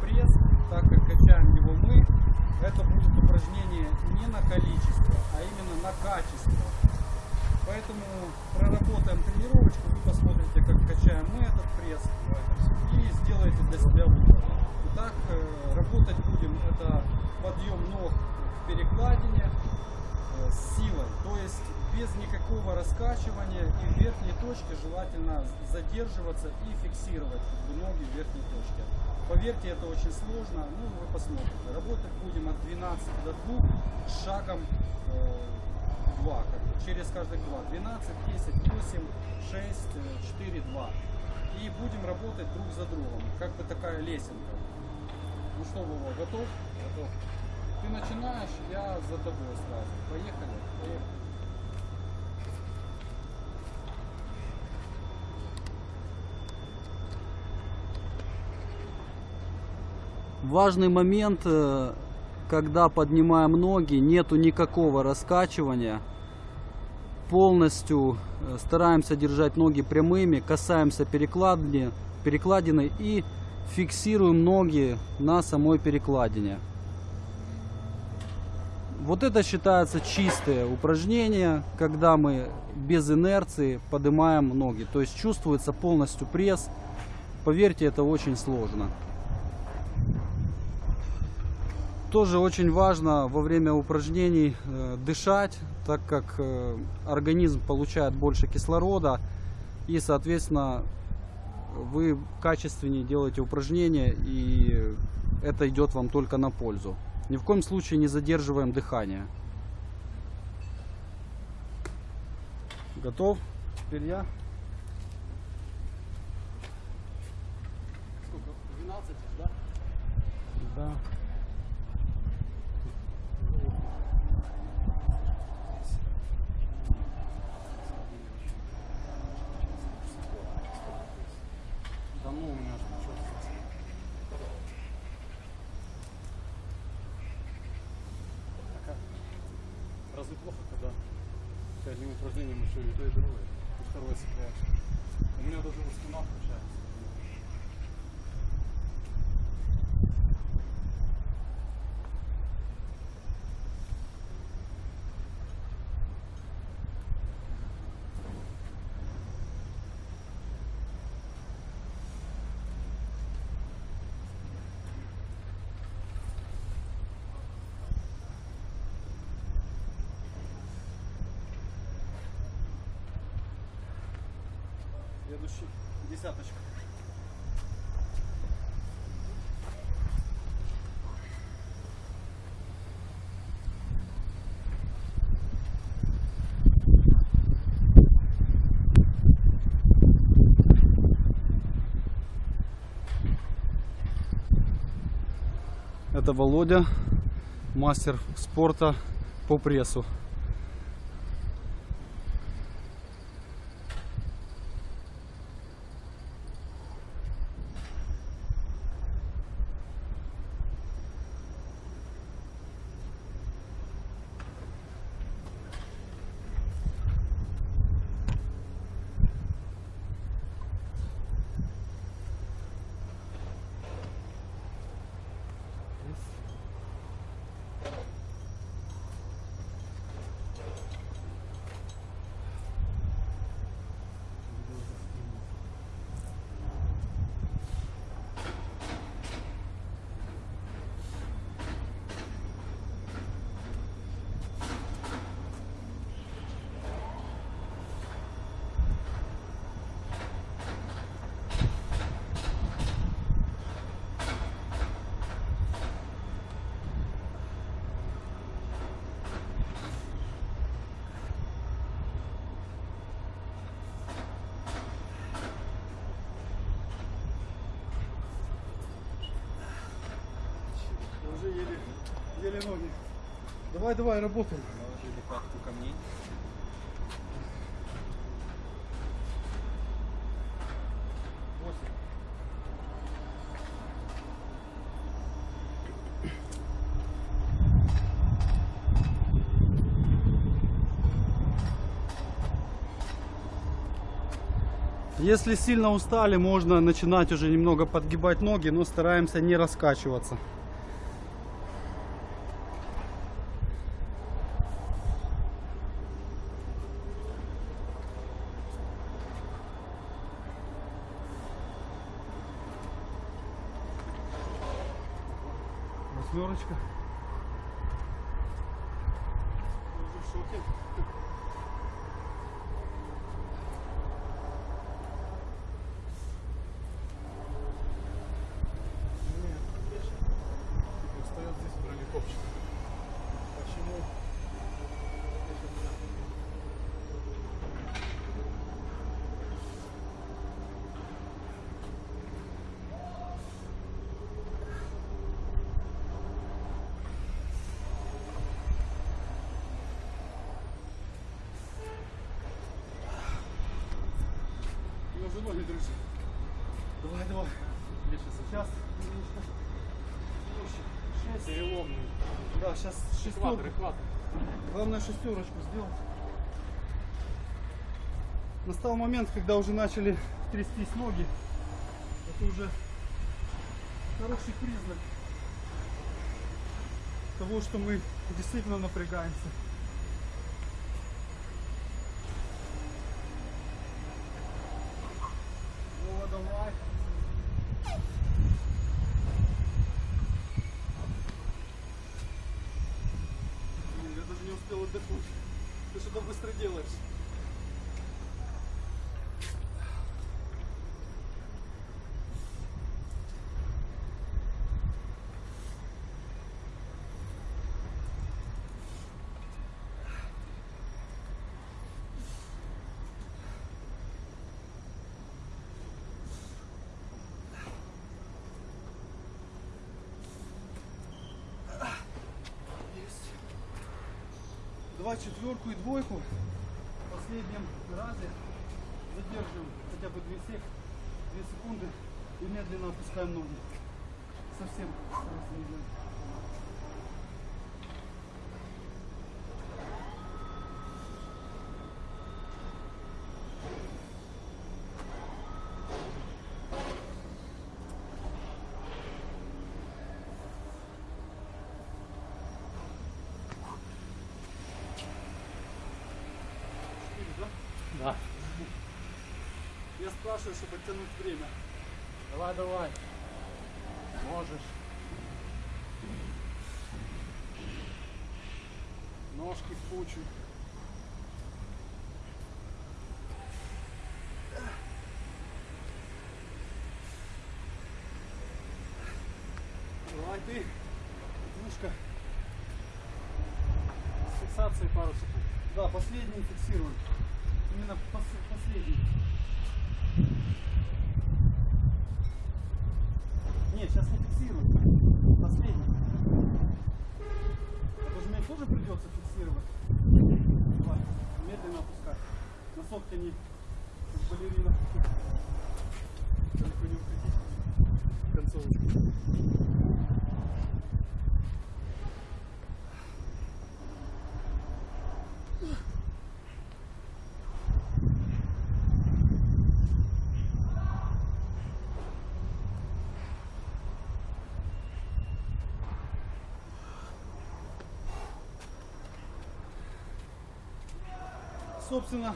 Пресс, так как качаем его мы. Это будет упражнение не на количество, а именно на качество. Поэтому проработаем тренировочку, вы посмотрите, как качаем мы этот пресс и сделаете для себя выбор. Итак, э, работать будем это подъем ног к перекладине э, с силой, то есть без никакого раскачивания и в верхней точке желательно задерживаться и фиксировать ноги в верхней точке. Поверьте, это очень сложно, ну вы посмотрите. Работать будем от 12 до 2 с шагом э, 2, как бы, через каждых 2. 12, 10, 8, 6, 4, 2. И будем работать друг за другом, как бы такая лесенка. Ну что, Вова, готов? Готов. Ты начинаешь, я за тобой сразу. Поехали? Поехали. Важный момент, э, когда поднимаем ноги, нету никакого раскачивания. Полностью э, стараемся держать ноги прямыми, касаемся перекладины, перекладины и фиксируем ноги на самой перекладине. Вот это считается чистое упражнение, когда мы без инерции поднимаем ноги. То есть чувствуется полностью пресс. Поверьте, это очень сложно. Тоже очень важно во время упражнений э, дышать, так как э, организм получает больше кислорода и, соответственно, вы качественнее делаете упражнения и это идет вам только на пользу. Ни в коем случае не задерживаем дыхание. Готов? Теперь я. Сколько? 12, да? Да. Да ну у меня же ничего. Разве плохо, когда ты одним упражнением еще и то, и другое? И второе цепляешь. У меня даже спина включается. Следующий. Десяточка. Это Володя, мастер спорта по прессу. Я уже еле, еле ноги. Давай, давай, работаем. Наложили пятку камней. Если сильно устали, можно начинать уже немного подгибать ноги, но стараемся не раскачиваться. Восьмерочка. За ноги держи. Давай, давай. Лише Сейчас. Шесть. Переломный. Да, сейчас шестерку. Главное шестерочку сделать. Настал момент, когда уже начали трястись ноги. Это уже хороший признак того, что мы действительно напрягаемся. Вова, давай. Блин, Я даже не успел отдохнуть. Ты что-то быстро делаешь. Есть. Давай четверку и двойку. В последнем разе задерживаем хотя бы 2, сек, 2 секунды и медленно опускаем ноги. Совсем старайся не делать. Четыре, да? Да. Я спрашиваю, чтобы оттянуть время. Давай, давай. Можешь. Ножки в кучу. Давай ты. Мушка. С фиксацией пару секунд. Да, последний фиксируем. Именно пос- последний. Нет, сейчас не фиксируем. Последний. Это же мне тоже придется фиксировать. Давай, медленно опускай. Носок тяни, как балерина. Далеко не уходи. Концовочку. Собственно,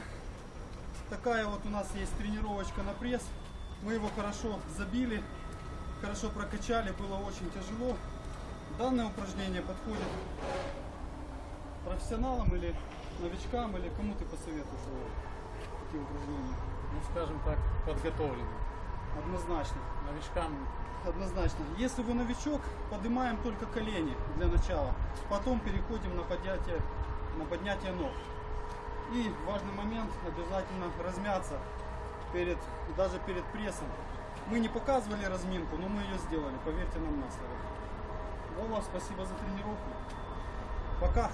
такая вот у нас есть тренировочка на пресс. Мы его хорошо забили, хорошо прокачали, было очень тяжело. Данное упражнение подходит профессионалам или новичкам, или кому ты посоветуешь его, такие упражнения? Ну, скажем так, подготовленный. Однозначно. Новичкам Однозначно. Если вы новичок, поднимаем только колени для начала. Потом переходим на поднятие, на поднятие ног. И важный момент, обязательно размяться перед, даже перед прессом. Мы не показывали разминку, но мы ее сделали, поверьте нам на слово. Вова, спасибо за тренировку. Пока.